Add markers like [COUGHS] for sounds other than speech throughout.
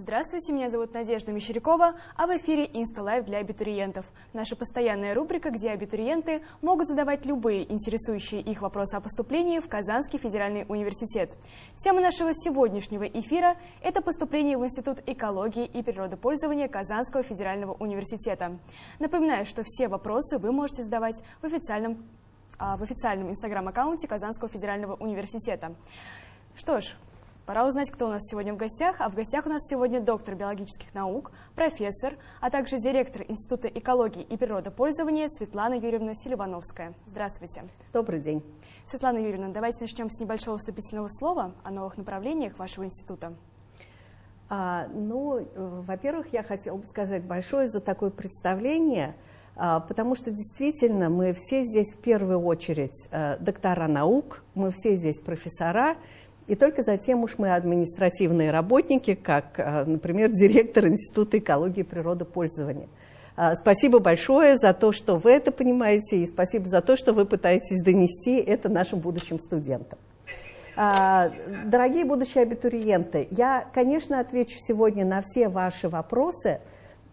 Здравствуйте, меня зовут Надежда Мещерякова, а в эфире InstaLive для абитуриентов. Наша постоянная рубрика, где абитуриенты могут задавать любые интересующие их вопросы о поступлении в Казанский федеральный университет. Тема нашего сегодняшнего эфира – это поступление в Институт экологии и природопользования Казанского федерального университета. Напоминаю, что все вопросы вы можете задавать в официальном а, в официальном инстаграм-аккаунте Казанского федерального университета. Что ж, Пора узнать, кто у нас сегодня в гостях. А в гостях у нас сегодня доктор биологических наук, профессор, а также директор Института экологии и природопользования Светлана Юрьевна Селивановская. Здравствуйте. Добрый день. Светлана Юрьевна, давайте начнем с небольшого вступительного слова о новых направлениях вашего института. А, ну, во-первых, я хотела бы сказать большое за такое представление, а, потому что действительно мы все здесь в первую очередь а, доктора наук, мы все здесь профессора, и только затем уж мы административные работники, как, э, например, директор Института экологии и природопользования. А, спасибо большое за то, что вы это понимаете, и спасибо за то, что вы пытаетесь донести это нашим будущим студентам. А, дорогие будущие абитуриенты, я, конечно, отвечу сегодня на все ваши вопросы,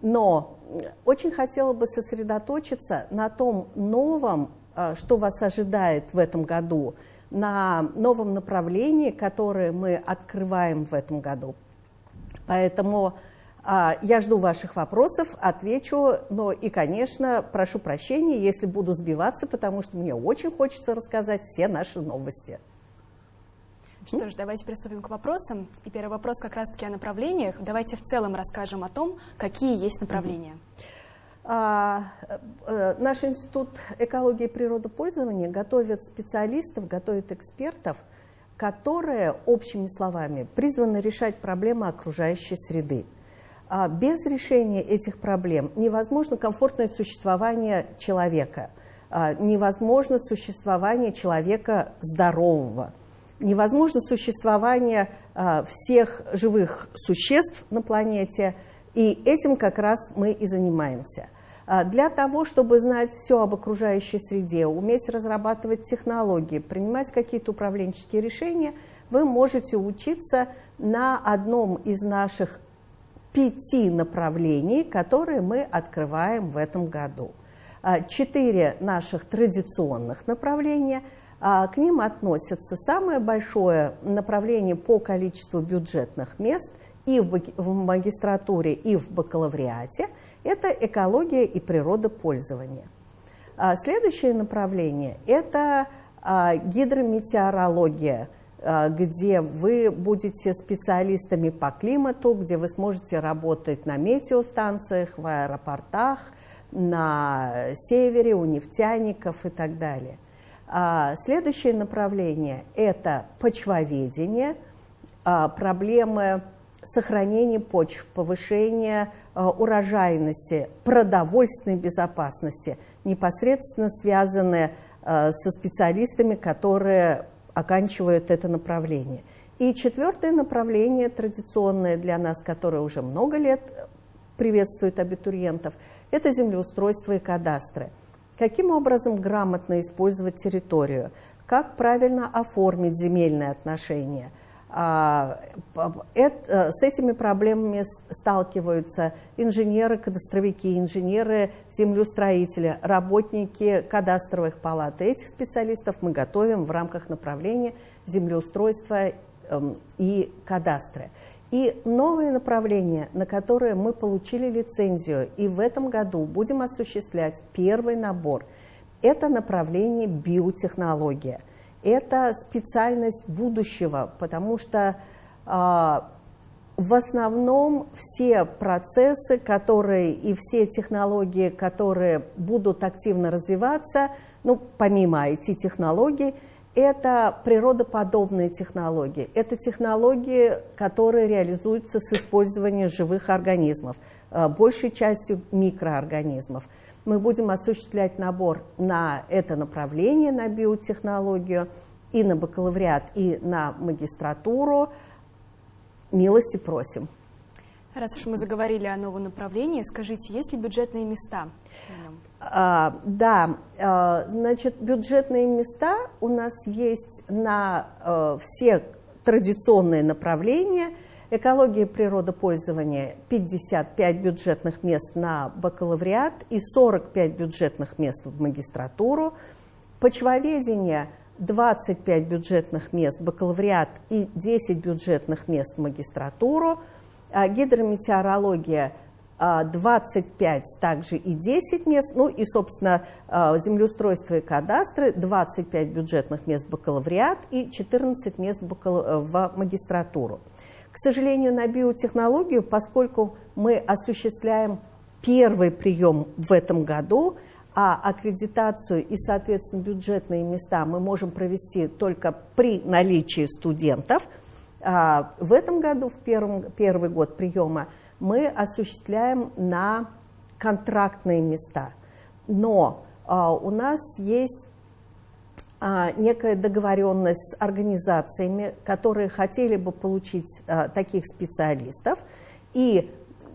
но очень хотела бы сосредоточиться на том новом, а, что вас ожидает в этом году – на новом направлении, которое мы открываем в этом году. Поэтому а, я жду ваших вопросов, отвечу, но и, конечно, прошу прощения, если буду сбиваться, потому что мне очень хочется рассказать все наши новости. Что ж, давайте приступим к вопросам. И первый вопрос как раз-таки о направлениях. Давайте в целом расскажем о том, какие есть направления. Mm -hmm. А, э, наш институт экологии и природопользования готовит специалистов, готовит экспертов, которые, общими словами, призваны решать проблемы окружающей среды. А без решения этих проблем невозможно комфортное существование человека, а невозможно существование человека здорового, невозможно существование всех живых существ на планете, и этим как раз мы и занимаемся. А, для того, чтобы знать все об окружающей среде, уметь разрабатывать технологии, принимать какие-то управленческие решения, вы можете учиться на одном из наших пяти направлений, которые мы открываем в этом году. А, четыре наших традиционных направления, а, к ним относятся самое большое направление по количеству бюджетных мест и в магистратуре, и в бакалавриате – это экология и природопользование. А, следующее направление – это а, гидрометеорология, а, где вы будете специалистами по климату, где вы сможете работать на метеостанциях, в аэропортах, на севере, у нефтяников и так далее. Следующее направление – это почвоведение, проблемы сохранения почв, повышения э, урожайности, продовольственной безопасности, непосредственно связанные э, со специалистами, которые оканчивают это направление. И четвертое направление, традиционное для нас, которое уже много лет приветствует абитуриентов, это землеустройство и кадастры. Каким образом грамотно использовать территорию, как правильно оформить земельные отношения – э, с этими проблемами сталкиваются инженеры, кадастровики, инженеры, землеустроители, работники кадастровых палат. Этих специалистов мы готовим в рамках направления землеустройства эм, и кадастры. И новое направление, на которое мы получили лицензию, и в этом году будем осуществлять первый набор, это направление биотехнология – это специальность будущего, потому что а, в основном все процессы, которые и все технологии, которые будут активно развиваться, ну, помимо IT-технологий, это природоподобные технологии. Это технологии, которые реализуются с использованием живых организмов, большей частью микроорганизмов мы будем осуществлять набор на это направление, на биотехнологию, и на бакалавриат, и на магистратуру. Милости просим. Раз уж мы заговорили о новом направлении, скажите, есть ли бюджетные места? А, да, а, значит, бюджетные места у нас есть на а, все традиционные направления. Экология и природопользование 55 бюджетных мест на бакалавриат и 45 бюджетных мест в магистратуру. Почвоведение 25 бюджетных мест бакалавриат и 10 бюджетных мест в магистратуру. А гидрометеорология 25 также и 10 мест, ну и, собственно, землеустройство и кадастры, 25 бюджетных мест бакалавриат и 14 мест в магистратуру. К сожалению, на биотехнологию, поскольку мы осуществляем первый прием в этом году, а аккредитацию и, соответственно, бюджетные места мы можем провести только при наличии студентов, а, в этом году, в первом, первый год приема, мы осуществляем на контрактные места. Но а, у нас есть некая договоренность с организациями, которые хотели бы получить а, таких специалистов. И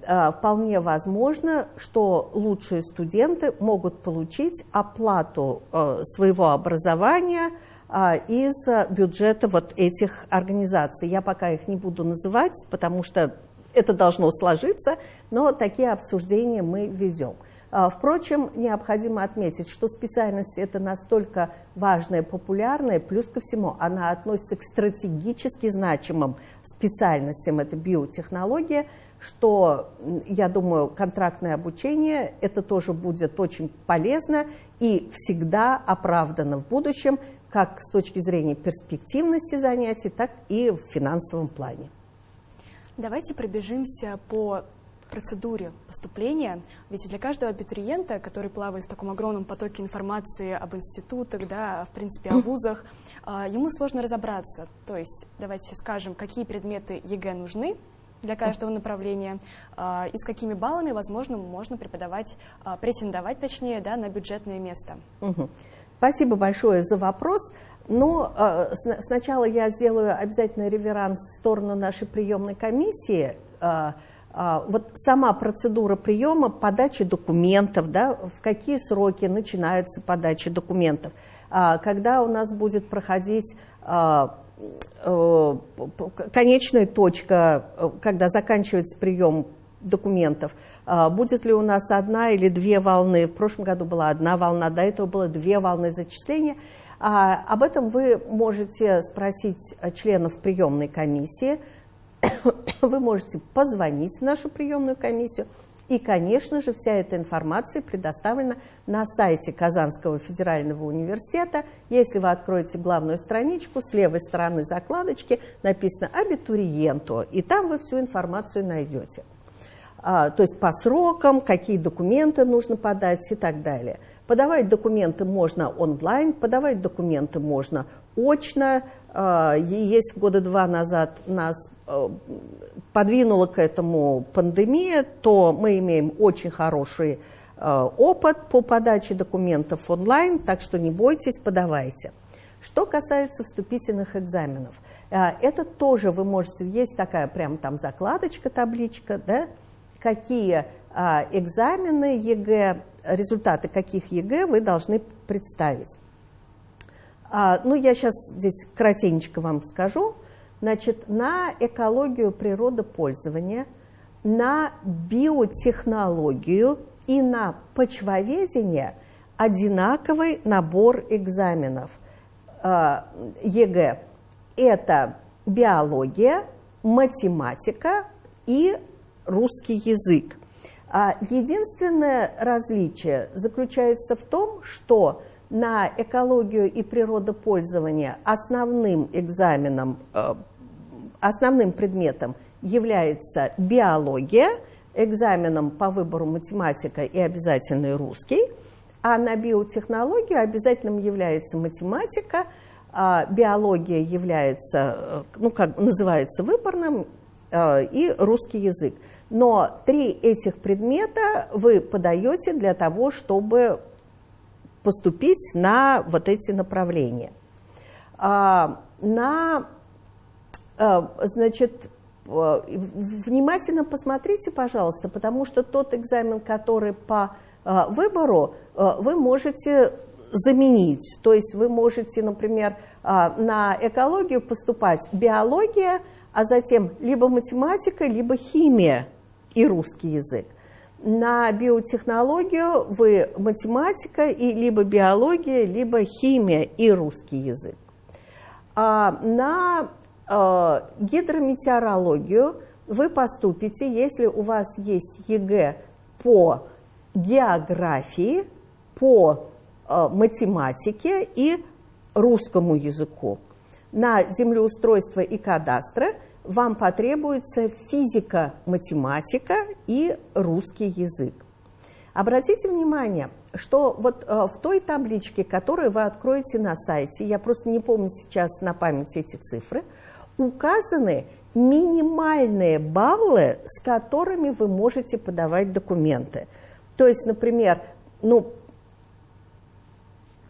а, вполне возможно, что лучшие студенты могут получить оплату а, своего образования а, из бюджета вот этих организаций. Я пока их не буду называть, потому что это должно сложиться, но такие обсуждения мы ведем. А, впрочем, необходимо отметить, что специальность это настолько важная, популярная, плюс ко всему она относится к стратегически значимым специальностям, это биотехнология, что, я думаю, контрактное обучение это тоже будет очень полезно и всегда оправдано в будущем, как с точки зрения перспективности занятий, так и в финансовом плане. Давайте пробежимся по процедуре поступления, ведь для каждого абитуриента, который плавает в таком огромном потоке информации об институтах, да, в принципе, о вузах, а, ему сложно разобраться. То есть, давайте скажем, какие предметы ЕГЭ нужны для каждого направления а, и с какими баллами, возможно, можно преподавать, а, претендовать, точнее, да, на бюджетное место. Спасибо большое за вопрос. Но э, сначала я сделаю обязательно реверанс в сторону нашей приемной комиссии. Э, а, вот сама процедура приема, подачи документов, да, в какие сроки начинается подача документов, а, когда у нас будет проходить а, э, конечная точка, когда заканчивается прием документов. Будет ли у нас одна или две волны? В прошлом году была одна волна, до этого было две волны зачисления. Об этом вы можете спросить членов приемной комиссии – [COUGHS] вы можете позвонить в нашу приемную комиссию. И, конечно же, вся эта информация предоставлена на сайте Казанского федерального университета. Если вы откроете главную страничку, с левой стороны закладочки написано «Абитуриенту», и там вы всю информацию найдете. А, то есть по срокам, какие документы нужно подать и так далее. Подавать документы можно онлайн, подавать документы можно очно. А, есть года два назад нас э, подвинула к этому пандемия, то мы имеем очень хороший э, опыт по подаче документов онлайн, так что не бойтесь, подавайте. Что касается вступительных экзаменов, э, это тоже вы можете, есть такая прям там закладочка, табличка, да, какие экзамены ЕГЭ результаты каких ЕГЭ вы должны представить. А, ну, я сейчас здесь кратенько вам скажу. Значит, на экологию природопользования, на биотехнологию и на почвоведение одинаковый набор экзаменов а, ЕГЭ. Это биология, математика и русский язык. А единственное различие заключается в том, что на экологию и природопользование основным экзаменом, э, основным предметом является биология, экзаменом по выбору математика и обязательный русский, а на биотехнологию обязательным является математика, а биология является, э, ну, как называется выборным, и русский язык. Но три этих предмета вы подаете для того, чтобы поступить на вот эти направления. А, на, а, значит, внимательно посмотрите, пожалуйста, потому что тот экзамен, который по а, выбору, вы можете заменить. То есть вы можете, например, на экологию поступать биология, а затем либо математика, либо химия и русский язык. На биотехнологию вы математика и либо биология, либо химия и русский язык. А на э, гидрометеорологию вы поступите, если у вас есть ЕГЭ по географии, по э, математике и русскому языку. На землеустройство и кадастры вам потребуется физика, математика и русский язык. Обратите внимание, что вот э, в той табличке, которую вы откроете на сайте, я просто не помню сейчас на память эти цифры, указаны минимальные баллы, с которыми вы можете подавать документы. То есть, например, ну,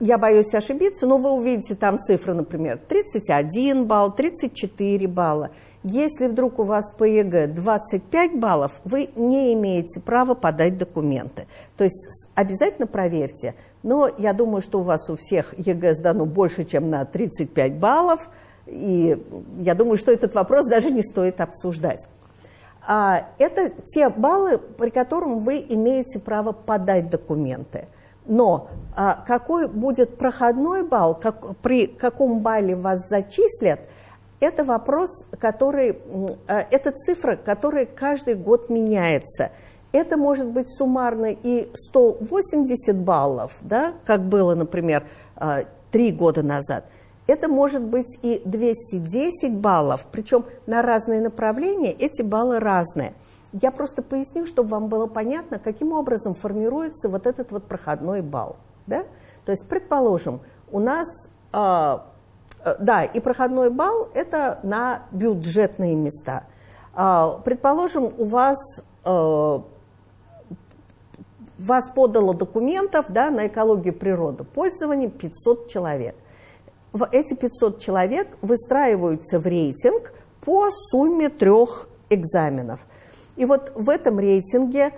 я боюсь ошибиться, но вы увидите там цифры, например, 31 балл, 34 балла. Если вдруг у вас по ЕГЭ 25 баллов, вы не имеете права подать документы. То есть обязательно проверьте. Но я думаю, что у вас у всех ЕГЭ сдано больше, чем на 35 баллов. И я думаю, что этот вопрос даже не стоит обсуждать. А это те баллы, при которых вы имеете право подать документы. Но а, какой будет проходной балл, как, при каком балле вас зачислят, это вопрос, который, а, это цифра, которая каждый год меняется. Это может быть суммарно и 180 баллов, да, как было, например, а, три года назад – это может быть и 210 баллов, причем на разные направления эти баллы разные. Я просто поясню, чтобы вам было понятно, каким образом формируется вот этот вот проходной балл. Да? То есть, предположим, у нас, э, да, и проходной балл – это на бюджетные места. Э, предположим, у вас, э, вас подало документов да, на экологию природы пользования 500 человек – эти 500 человек выстраиваются в рейтинг по сумме трех экзаменов. И вот в этом рейтинге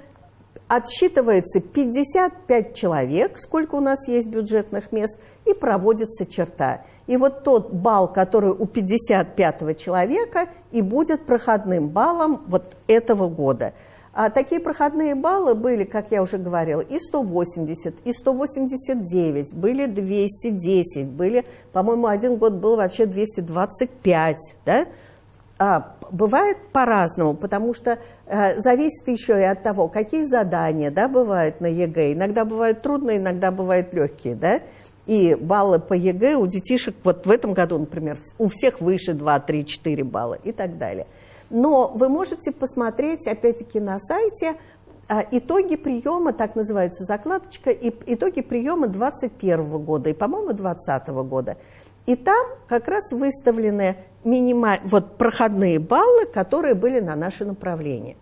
отсчитывается 55 человек, сколько у нас есть бюджетных мест, и проводится черта. И вот тот балл, который у 55 человека, и будет проходным баллом вот этого года – а такие проходные баллы были, как я уже говорила, и 180, и 189, были 210, были, по-моему, один год был вообще 225, да? А, бывает по-разному, потому что э, зависит еще и от того, какие задания да, бывают на ЕГЭ. Иногда бывают трудные, иногда бывают легкие, да? И баллы по ЕГЭ у детишек, вот в этом году, например, у всех выше 2, 3, 4 балла и так далее. Но вы можете посмотреть, опять-таки, на сайте а, итоги приема, так называется закладочка, и итоги приема 2021 года и, по-моему, 2020 года. И там как раз выставлены минималь... вот, проходные баллы, которые были на наше направление.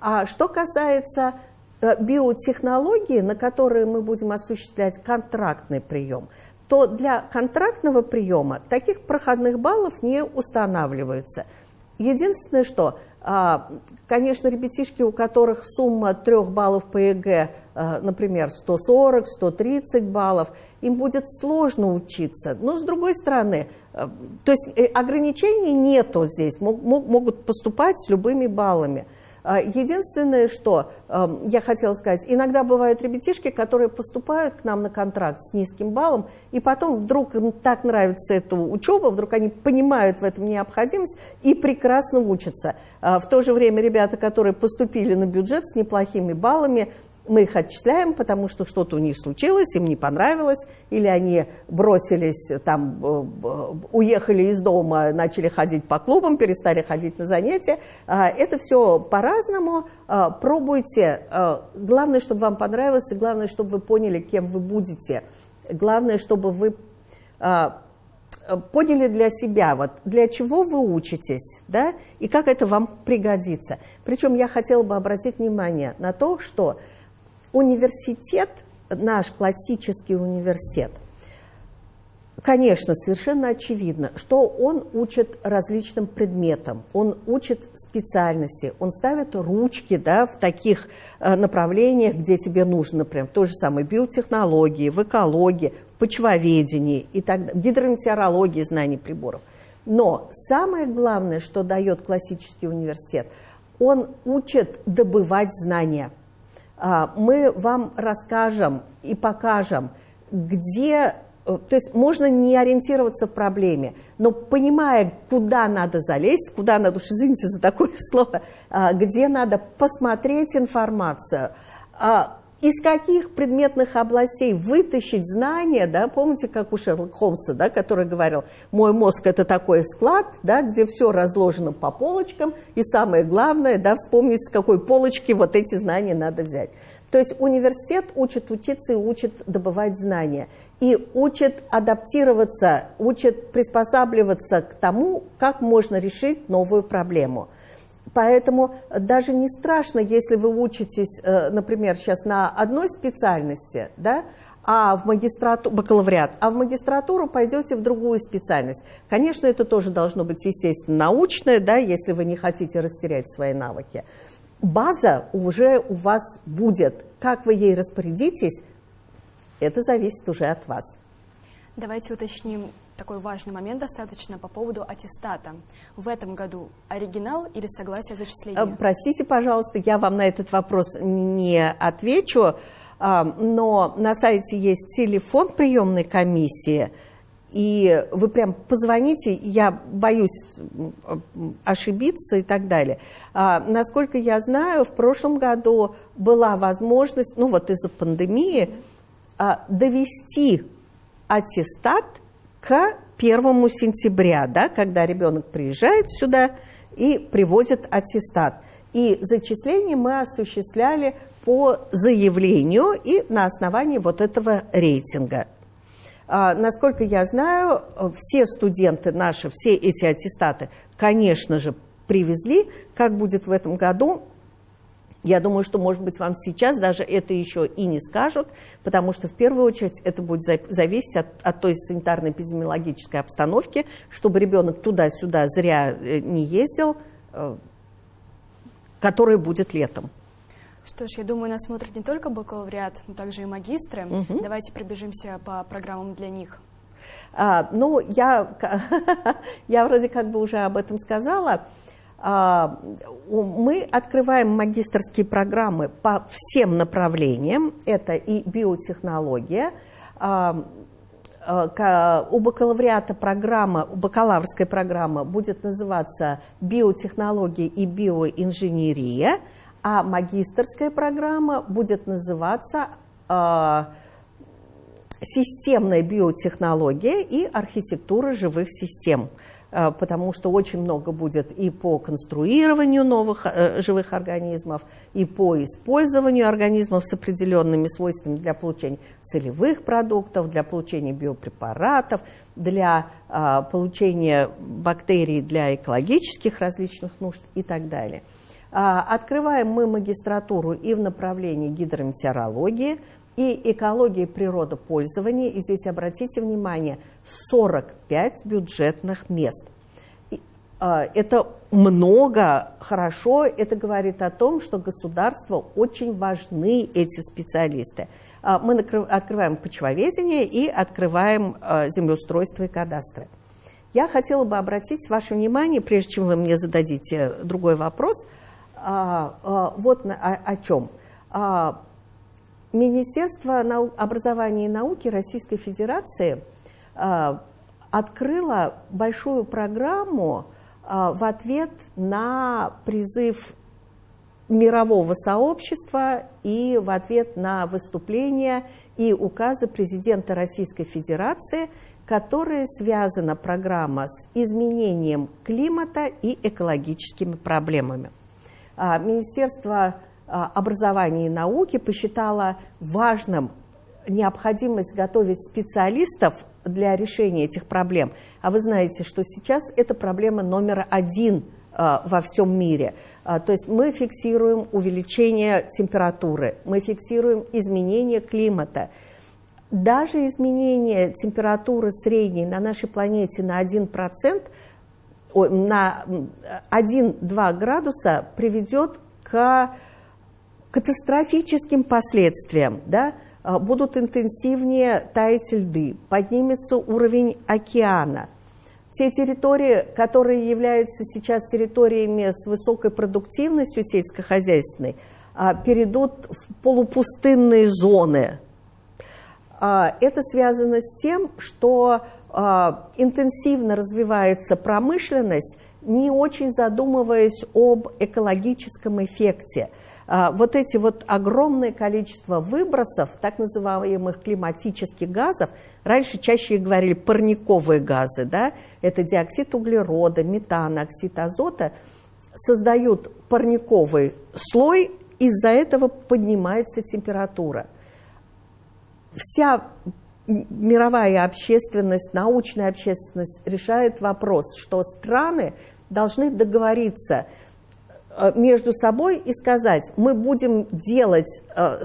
А что касается э, биотехнологии, на которые мы будем осуществлять контрактный прием, то для контрактного приема таких проходных баллов не устанавливаются – Единственное, что, а, конечно, ребятишки, у которых сумма трех баллов по ЕГЭ, например, 140, 130 баллов, им будет сложно учиться. Но, с другой стороны, а, то есть э, ограничений нету здесь, могут поступать с любыми баллами. Единственное, что я хотела сказать, иногда бывают ребятишки, которые поступают к нам на контракт с низким баллом, и потом вдруг им так нравится эта учеба, вдруг они понимают в этом необходимость и прекрасно учатся. В то же время ребята, которые поступили на бюджет с неплохими баллами, мы их отчисляем, потому что что-то у них случилось, им не понравилось, или они бросились, там, э, э, уехали из дома, начали ходить по клубам, перестали ходить на занятия. А, это все по-разному. А, пробуйте. А, главное, чтобы вам понравилось, и главное, чтобы вы поняли, кем вы будете. Главное, чтобы вы поняли для себя, вот для чего вы учитесь, да, и как это вам пригодится. Причем я хотела бы обратить внимание на то, что университет, наш классический университет, Конечно, совершенно очевидно, что он учит различным предметам, он учит специальности, он ставит ручки да, в таких э, направлениях, где тебе нужно, например, в той же самой биотехнологии, в экологии, в почвоведении, и так, в гидрометеорологии знаний приборов. Но самое главное, что дает классический университет, он учит добывать знания. А, мы вам расскажем и покажем, где Э, то есть можно не ориентироваться в проблеме, но понимая, куда надо залезть, куда надо, уж извините за такое [LAUGHS] слово, а, где надо посмотреть информацию, а, из каких предметных областей вытащить знания, да, помните, как у Шерлока Холмса, да, который говорил, мой мозг это такой склад, да, где все разложено по полочкам, и самое главное, да, вспомнить, с какой полочки вот эти знания надо взять. То есть университет учит учиться и учит добывать знания. И учит адаптироваться, учит приспосабливаться к тому, как можно решить новую проблему. Поэтому даже не страшно, если вы учитесь, э, например, сейчас на одной специальности, да, а в магистратуру, бакалавриат, а в магистратуру пойдете в другую специальность. Конечно, это тоже должно быть, естественно, научное, да, если вы не хотите растерять свои навыки база уже у вас будет. Как вы ей распорядитесь, это зависит уже от вас. Давайте уточним такой важный момент достаточно по поводу аттестата. В этом году оригинал или согласие зачисления? Э, простите, пожалуйста, я вам на этот вопрос не отвечу, а, но на сайте есть телефон приемной комиссии – и вы прям позвоните, я боюсь ошибиться и так далее. А, насколько я знаю, в прошлом году была возможность, ну вот из-за пандемии, а, довести аттестат к 1 сентября, да, когда ребенок приезжает сюда и привозит аттестат. И зачисление мы осуществляли по заявлению и на основании вот этого рейтинга. А, насколько я знаю, все студенты наши, все эти аттестаты, конечно же, привезли. Как будет в этом году, я думаю, что, может быть, вам сейчас даже это еще и не скажут, потому что в первую очередь это будет зависеть от, от той санитарно-эпидемиологической обстановки, чтобы ребенок туда-сюда зря э, не ездил, э, которая будет летом. Что ж, я думаю, нас смотрят не только бакалавриат, но также и магистры. Угу. Давайте пробежимся по программам для них. А, ну, я, [LAUGHS] я вроде как бы уже об этом сказала. А, мы открываем магистрские программы по всем направлениям. Это и биотехнология, а, а у бакалавриата программа, бакалаврская программа будет называться биотехнология и биоинженерия – а магистрская программа будет называться «Системная биотехнология и архитектура живых систем», потому что очень много будет и по конструированию новых э, живых организмов, и по использованию организмов с определенными свойствами для получения целевых продуктов, для получения биопрепаратов, для э, получения бактерий для экологических различных нужд и так далее. Открываем мы магистратуру и в направлении гидрометеорологии, и экологии природопользования. И здесь обратите внимание, 45 бюджетных мест. А, это много, хорошо, это говорит о том, что государству очень важны эти специалисты. А, мы открываем почвоведение и открываем землеустройство и кадастры. Я хотела бы обратить ваше внимание, прежде чем вы мне зададите другой вопрос – а, а, вот о, о чем. Министерство образования и науки Российской Федерации а, открыло большую программу а, в ответ на призыв мирового сообщества и в ответ на выступления и указы президента Российской Федерации, которые связана программа с изменением климата и экологическими проблемами. А, Министерство образования и науки посчитало важным необходимость готовить специалистов для решения этих проблем. А вы знаете, что сейчас это проблема номер один а, во всем мире. То есть мы фиксируем увеличение температуры, мы фиксируем изменение климата. Даже изменение температуры средней на нашей планете на 1% на 1-2 градуса приведет к катастрофическим последствиям. Да? А, будут интенсивнее таять льды, поднимется уровень океана. те территории, которые являются сейчас территориями с высокой продуктивностью сельскохозяйственной, а, перейдут в полупустынные зоны. А, это связано с тем, что интенсивно развивается промышленность, не очень задумываясь об экологическом эффекте. Вот эти вот огромное количество выбросов, так называемых климатических газов, раньше чаще говорили парниковые газы, да, это диоксид углерода, метан, оксид азота, создают парниковый слой, из-за этого поднимается температура. Вся мировая общественность, научная общественность решает вопрос, что страны должны договориться между собой и сказать, мы будем делать э,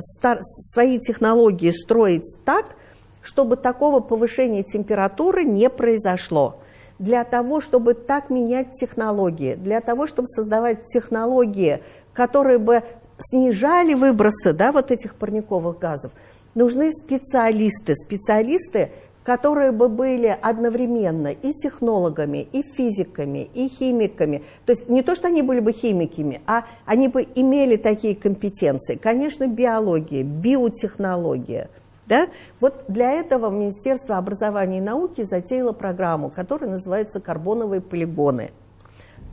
свои технологии, строить так, чтобы такого повышения температуры не произошло. Для того, чтобы так менять технологии, для того, чтобы создавать технологии, которые бы снижали выбросы да, вот этих парниковых газов, нужны специалисты, специалисты, которые бы были одновременно и технологами, и физиками, и химиками. То есть не то, что они были бы химиками, а они бы имели такие компетенции. Конечно, биология, биотехнология. Да? Вот для этого Министерство образования и науки затеяло программу, которая называется «Карбоновые полигоны».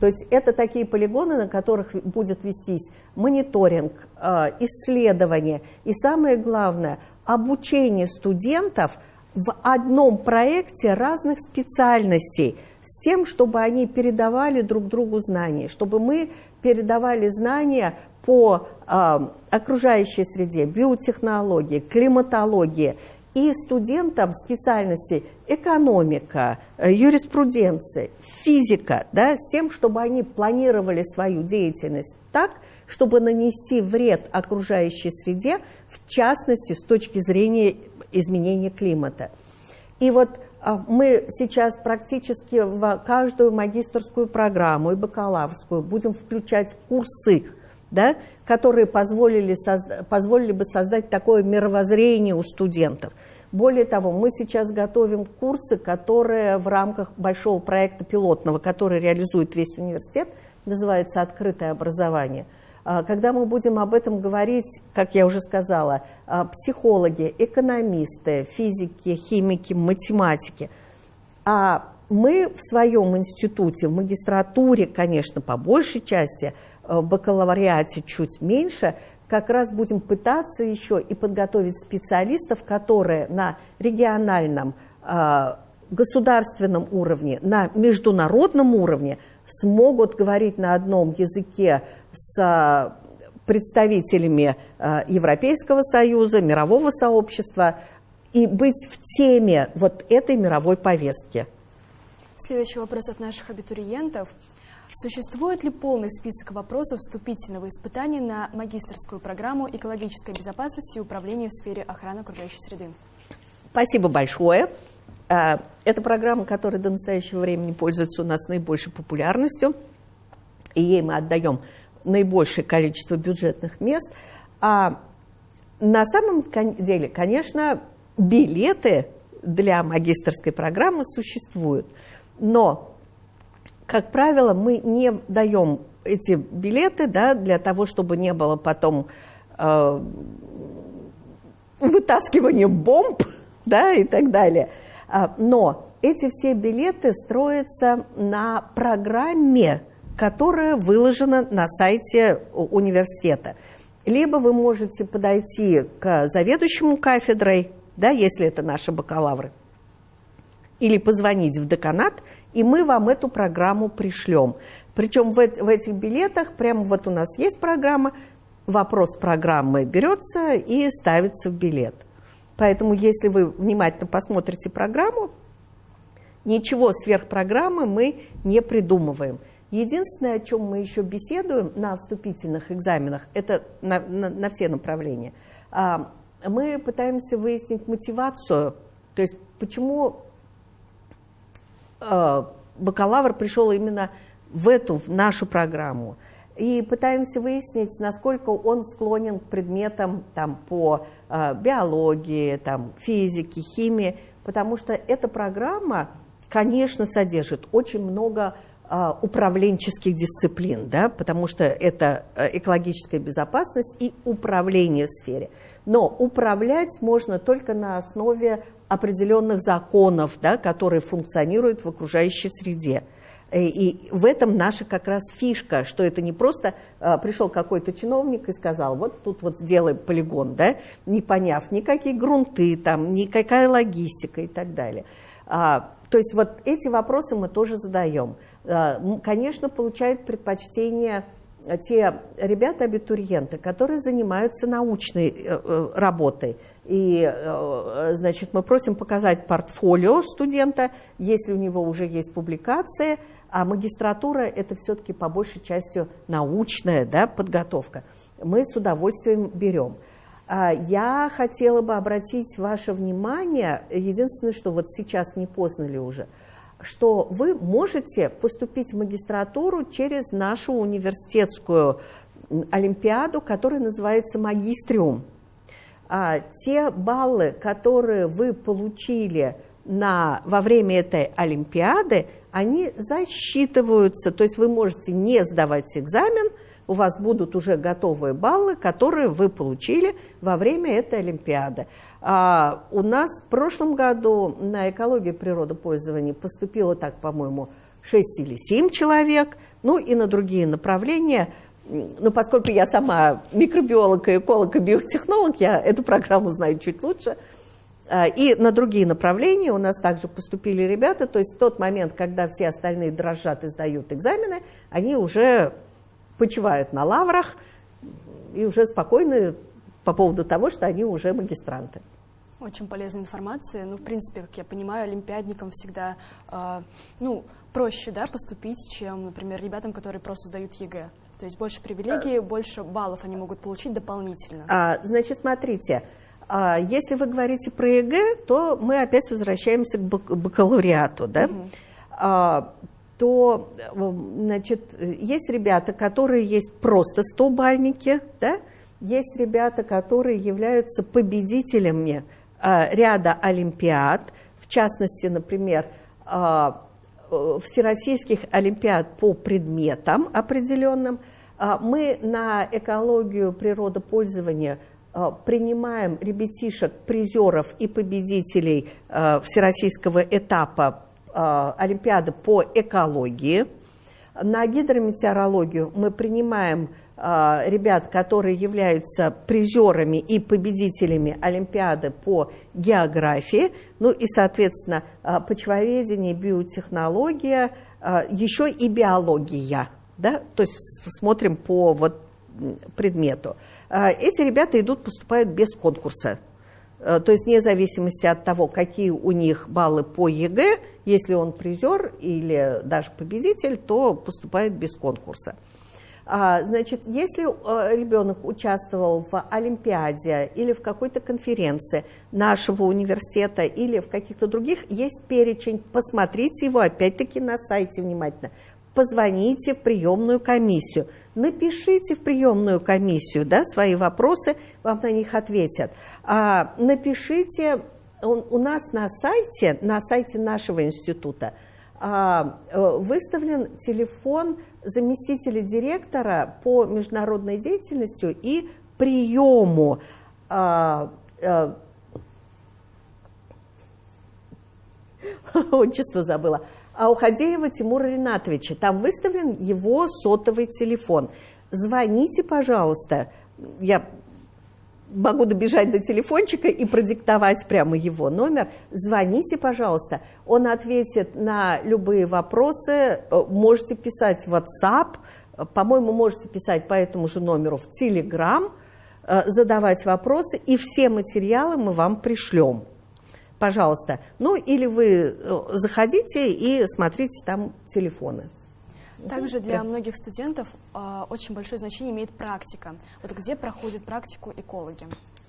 То есть это такие полигоны, на которых будет вестись мониторинг, э, исследование и, самое главное, обучение студентов в одном проекте разных специальностей с тем, чтобы они передавали друг другу знания, чтобы мы передавали знания по э, окружающей среде, биотехнологии, климатологии. И студентам специальностей экономика, э, юриспруденция, физика, да, с тем, чтобы они планировали свою деятельность так, чтобы нанести вред окружающей среде, в частности, с точки зрения изменения климата. И вот а, мы сейчас практически в каждую магистрскую программу и бакалаврскую будем включать курсы, да, которые позволили, позволили бы создать такое мировоззрение у студентов. Более того, мы сейчас готовим курсы, которые в рамках большого проекта пилотного, который реализует весь университет, называется «Открытое образование». А, когда мы будем об этом говорить, как я уже сказала, а, психологи, экономисты, физики, химики, математики, а мы в своем институте, в магистратуре, конечно, по большей части – в бакалавриате чуть меньше, как раз будем пытаться еще и подготовить специалистов, которые на региональном, а, государственном уровне, на международном уровне смогут говорить на одном языке с а, представителями а, Европейского Союза, мирового сообщества и быть в теме вот этой мировой повестки. Следующий вопрос от наших абитуриентов. Существует ли полный список вопросов вступительного испытания на магистрскую программу экологической безопасности и управления в сфере охраны окружающей среды? Спасибо большое. А, это программа, которая до настоящего времени пользуется у нас наибольшей популярностью, и ей мы отдаем наибольшее количество бюджетных мест. А на самом деле, конечно, билеты для магистрской программы существуют, но как правило, мы не даем эти билеты да, для того, чтобы не было потом э, вытаскивания бомб [LAUGHS] да, и так далее. А, но эти все билеты строятся на программе, которая выложена на сайте университета. Либо вы можете подойти к заведующему кафедрой, да, если это наши бакалавры, или позвонить в деканат, и мы вам эту программу пришлем. Причем в, в этих билетах, прямо вот у нас есть программа, вопрос программы берется и ставится в билет. Поэтому, если вы внимательно посмотрите программу, ничего сверх программы мы не придумываем. Единственное, о чем мы еще беседуем на вступительных экзаменах, это на, на, на все направления, а, мы пытаемся выяснить мотивацию, то есть почему Э, бакалавр пришел именно в эту, в нашу программу. И пытаемся выяснить, насколько он склонен к предметам там, по э, биологии, там, физике, химии, потому что эта программа конечно, содержит очень много а, управленческих дисциплин, да, потому что это э, экологическая безопасность и управление в сфере. Но управлять можно только на основе определенных законов, да, которые функционируют в окружающей среде. Э, и в этом наша как раз фишка, что это не просто а, пришел какой-то чиновник и сказал, вот тут вот сделай полигон, да, не поняв никакие грунты, там, никакая логистика и так далее. А, то есть вот эти вопросы мы тоже задаем. А, конечно, получают предпочтение те ребята-абитуриенты, которые занимаются научной э, э, работой. И, значит, мы просим показать портфолио студента, если у него уже есть публикация, а магистратура – это все-таки по большей части научная да, подготовка. Мы с удовольствием берем. А, я хотела бы обратить ваше внимание, единственное, что вот сейчас не поздно ли уже, что вы можете поступить в магистратуру через нашу университетскую олимпиаду, которая называется «Магистриум». А те баллы, которые вы получили на, во время этой олимпиады, они засчитываются, то есть вы можете не сдавать экзамен – у вас будут уже готовые баллы, которые вы получили во время этой Олимпиады. А у нас в прошлом году на экологию природопользования поступило так, по-моему, 6 или 7 человек, ну и на другие направления – ну, поскольку я сама микробиолог, эколог и биотехнолог, я эту программу знаю чуть лучше. А, и на другие направления у нас также поступили ребята, то есть в тот момент, когда все остальные дрожат и сдают экзамены, они уже почивают на лаврах и уже спокойны по поводу того, что они уже магистранты. Очень полезная информация. Ну, в принципе, как я понимаю, олимпиадникам всегда э, ну, проще да, поступить, чем, например, ребятам, которые просто сдают ЕГЭ. То есть больше привилегий, больше баллов они могут получить дополнительно. А, значит, смотрите, а, если вы говорите про ЕГЭ, то мы опять возвращаемся к бакалавриату. Да? Угу. А, то значит, есть ребята, которые есть просто 100-бальники, да? есть ребята, которые являются победителями а, ряда олимпиад, в частности, например, а, всероссийских олимпиад по предметам определенным. А, мы на экологию природопользования принимаем ребятишек, призеров и победителей всероссийского этапа Э, Олимпиады по экологии. На гидрометеорологию мы принимаем э, ребят, которые являются призерами и победителями Олимпиады по географии, ну и, соответственно, э, почвоведение, биотехнология, еще и биология. Да? То есть смотрим по вот предмету. Эти ребята идут, поступают без конкурса. Э, то есть вне зависимости от того, какие у них баллы по ЕГЭ, если он призер или даже победитель, то поступает без конкурса. А, значит, если э, ребенок участвовал в Олимпиаде или в какой-то конференции нашего университета или в каких-то других, есть перечень, посмотрите его опять-таки на сайте внимательно позвоните в приемную комиссию, напишите в приемную комиссию да, свои вопросы, вам на них ответят. А, напишите, у, у нас на сайте, на сайте нашего института а, э, выставлен телефон заместителя директора по международной деятельности и приему а, [LAUGHS] а, отчество забыла. А у Хадеева Тимура Ринатовича. Там выставлен его сотовый телефон. Звоните, пожалуйста. Я могу добежать до телефончика и продиктовать прямо его номер. Звоните, пожалуйста. Он ответит на любые вопросы. Э, можете писать в WhatsApp. По-моему, можете писать по этому же номеру в Telegram, э, задавать вопросы, и все материалы мы вам пришлем пожалуйста. Ну, или вы э, заходите и смотрите там телефоны. Также для многих студентов э, очень большое значение имеет практика. Вот где проходит практику экологи?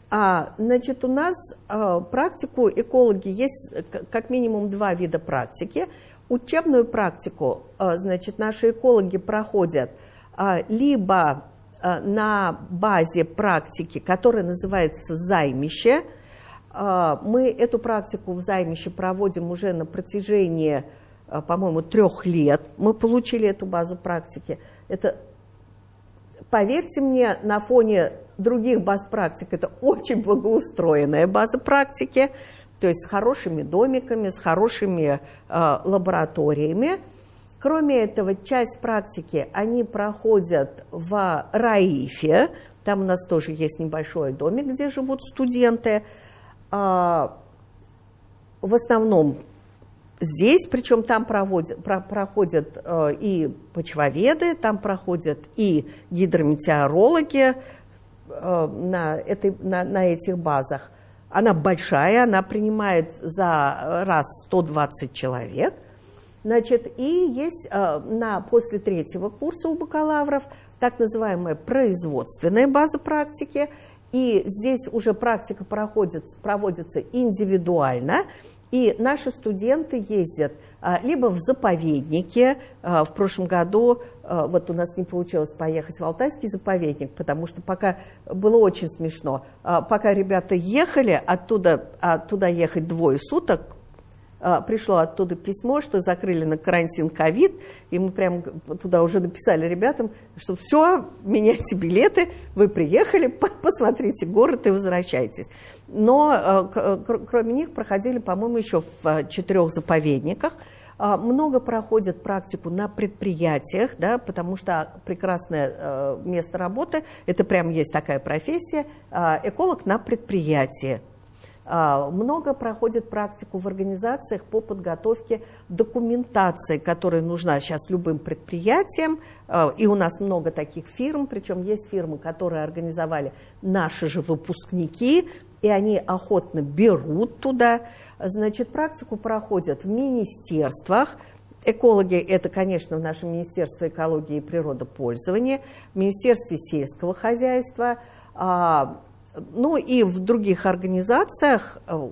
А, значит, у нас э, практику экологи есть э, как минимум два вида практики. Учебную практику, э, значит, наши экологи проходят э, либо э, на базе практики, которая называется займище, мы эту практику в займище проводим уже на протяжении, а, по-моему, трех лет. Мы получили эту базу практики. Это, поверьте мне, на фоне других баз практик, это очень благоустроенная база практики, то есть с хорошими домиками, с хорошими э, лабораториями. Кроме этого, часть практики они проходят в РАИФе, там у нас тоже есть небольшой домик, где живут студенты. А, в основном здесь, причем там проводят, про, проходят э, и почвоведы, там проходят и гидрометеорологи э, на, этой, на, на этих базах. Она большая, она принимает за раз 120 человек. Значит, и есть э, на, после третьего курса у бакалавров так называемая производственная база практики, и здесь уже практика проходит, проводится индивидуально, и наши студенты ездят а, либо в заповедники. А, в прошлом году а, вот у нас не получилось поехать в Алтайский заповедник, потому что пока было очень смешно. Пока ребята ехали, оттуда, оттуда ехать двое суток, пришло оттуда письмо, что закрыли на карантин ковид, и мы прямо туда уже написали ребятам, что все, меняйте билеты, вы приехали, [LAUGHS] посмотрите город и возвращайтесь. Но а, кроме них проходили, по-моему, еще в а, четырех заповедниках. Много проходят практику на предприятиях, да, потому что прекрасное место работы, это прям есть такая профессия, эколог на предприятии. А, много проходит практику в организациях по подготовке документации, которая нужна сейчас любым предприятиям. А, и у нас много таких фирм, причем есть фирмы, которые организовали наши же выпускники, и они охотно берут туда. Значит, практику проходят в министерствах, Экологи – это, конечно, в нашем Министерстве экологии и природопользования, Министерстве сельского хозяйства, а, ну и в других организациях э,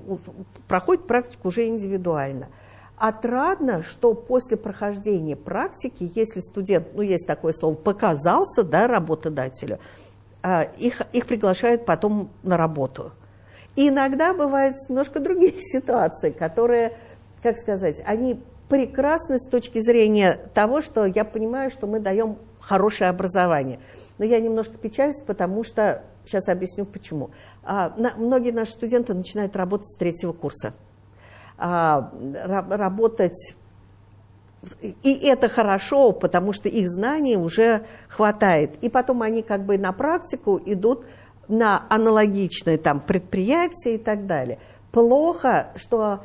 проходит практику уже индивидуально. Отрадно, что после прохождения практики, если студент, ну есть такое слово, показался да, работодателю, э, их, их приглашают потом на работу. И иногда бывают немножко другие [LAUGHS] ситуации, которые, как сказать, они прекрасны с точки зрения того, что я понимаю, что мы даем хорошее образование. Но я немножко печалюсь, потому что Сейчас объясню почему. А, на, многие наши студенты начинают работать с третьего курса. А, работать и это хорошо, потому что их знаний уже хватает. И потом они как бы на практику идут на аналогичные там предприятия и так далее. Плохо, что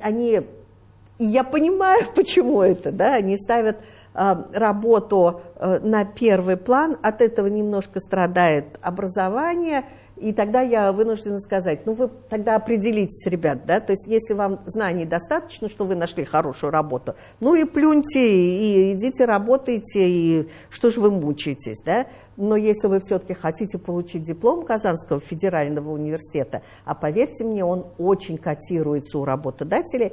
они, я понимаю, [LAUGHS] почему это, да, они ставят работу э, на первый план, от этого немножко страдает образование, и тогда я вынуждена сказать, ну вы тогда определитесь, ребят, да, то есть если вам знаний достаточно, что вы нашли хорошую работу, ну и плюньте, и идите работайте, и что же вы мучаетесь, да, но если вы все-таки хотите получить диплом Казанского федерального университета, а поверьте мне, он очень котируется у работодателей,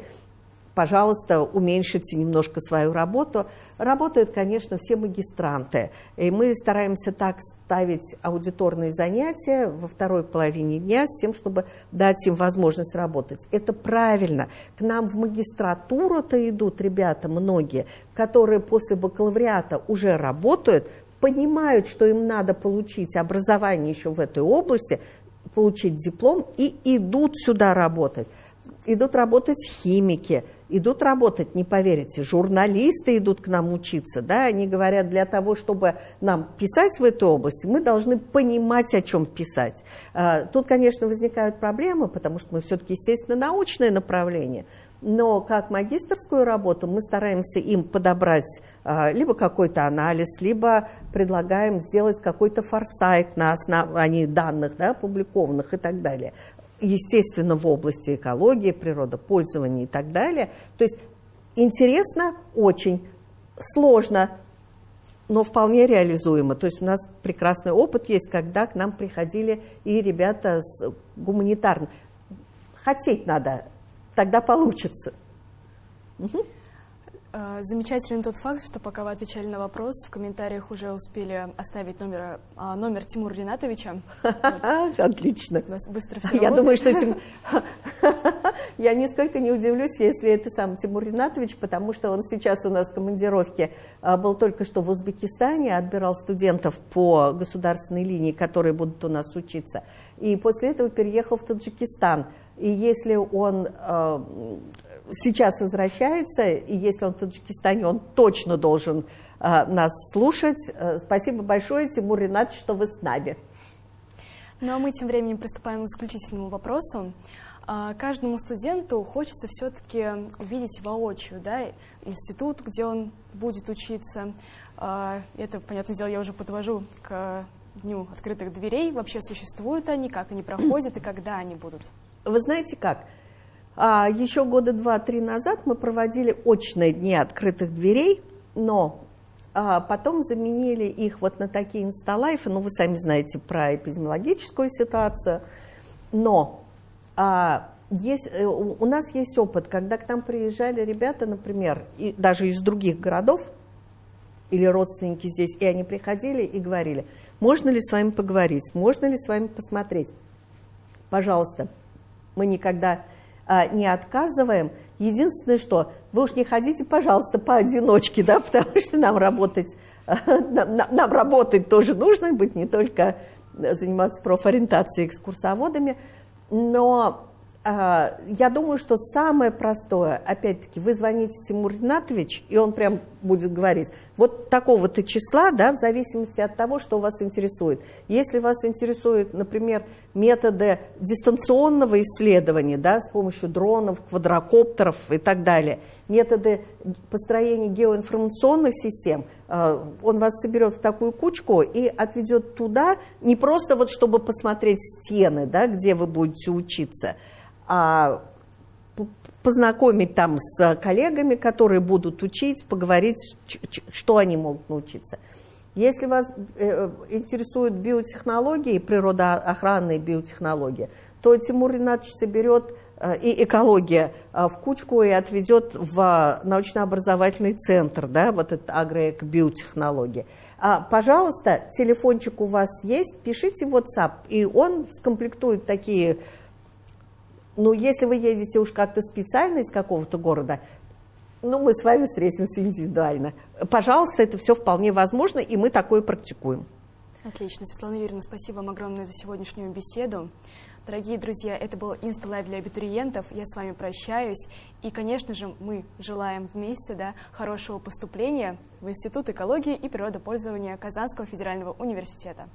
пожалуйста, уменьшите немножко свою работу. Работают, конечно, все магистранты. И мы стараемся так ставить аудиторные занятия во второй половине дня с тем, чтобы дать им возможность работать. Это правильно. К нам в магистратуру-то идут ребята многие, которые после бакалавриата уже работают, понимают, что им надо получить образование еще в этой области, получить диплом и идут сюда работать. Идут работать химики, идут работать, не поверите, журналисты идут к нам учиться, да, они говорят, для того, чтобы нам писать в этой области, мы должны понимать, о чем писать. А, тут, конечно, возникают проблемы, потому что мы все-таки, естественно, научное направление, но как магистрскую работу мы стараемся им подобрать а, либо какой-то анализ, либо предлагаем сделать какой-то форсайт на основании данных, да, опубликованных и так далее естественно, в области экологии, природопользования и так далее. То есть интересно очень, сложно, но вполне реализуемо. То есть у нас прекрасный опыт есть, когда к нам приходили и ребята с гуманитарным. Хотеть надо, тогда получится. Угу. Э, замечателен тот факт, что пока вы отвечали на вопрос, в комментариях уже успели оставить номер, а, номер Тимура Ринатовича. [LAUGHS] Отлично. У нас быстро все Я думаю, что [LAUGHS] я нисколько не удивлюсь, если это сам Тимур Ринатович, потому что он сейчас у нас в командировке а, был только что в Узбекистане, отбирал студентов по государственной линии, которые будут у нас учиться. И после этого переехал в Таджикистан. И если он а, сейчас возвращается, и если он в Таджикистане, он точно должен э, нас слушать. Э, спасибо большое, Тимур Ринат, что вы с нами. Ну а мы тем временем приступаем к заключительному вопросу. А, каждому студенту хочется все-таки увидеть воочию да, институт, где он будет учиться. А, это, понятное дело, я уже подвожу к Дню открытых дверей. Вообще существуют они, как они проходят и когда они будут? Вы знаете как? А еще года два-три назад мы проводили очные дни открытых дверей, но а, потом заменили их вот на такие инсталайфы, ну вы сами знаете про эпидемиологическую ситуацию, но а, есть, э, у нас есть опыт, когда к нам приезжали ребята, например, и даже из других городов, или родственники здесь, и они приходили и говорили, можно ли с вами поговорить, можно ли с вами посмотреть. Пожалуйста, мы никогда не отказываем. Единственное, что вы уж не ходите, пожалуйста, поодиночке, да, [LAUGHS] потому что нам работать, нам, нам работать тоже нужно быть, не только заниматься профориентацией экскурсоводами, но а, я думаю, что самое простое, опять-таки, вы звоните Тимур Ринатович, и он прям будет говорить, вот такого-то числа, да, в зависимости от того, что вас интересует. Если вас интересуют, например, методы дистанционного исследования, да, с помощью дронов, квадрокоптеров и так далее, методы построения геоинформационных систем, а, он вас соберет в такую кучку и отведет туда, не просто вот чтобы посмотреть стены, да, где вы будете учиться, а познакомить там с коллегами, которые будут учить, поговорить, что они могут научиться. Если вас э, интересуют биотехнологии, природоохранные биотехнологии, то Тимур Ринатович соберет э, и экология э, в кучку и отведет в научно-образовательный центр, да, вот это агроэко-биотехнологии. А, пожалуйста, телефончик у вас есть, пишите в WhatsApp, и он скомплектует такие ну, если вы едете уж как-то специально из какого-то города, ну, мы с вами встретимся индивидуально. Пожалуйста, это все вполне возможно, и мы такое практикуем. Отлично. Светлана Юрьевна, спасибо вам огромное за сегодняшнюю беседу. Дорогие друзья, это был Insta Live для абитуриентов. Я с вами прощаюсь. И, конечно же, мы желаем вместе да, хорошего поступления в Институт экологии и природопользования Казанского федерального университета.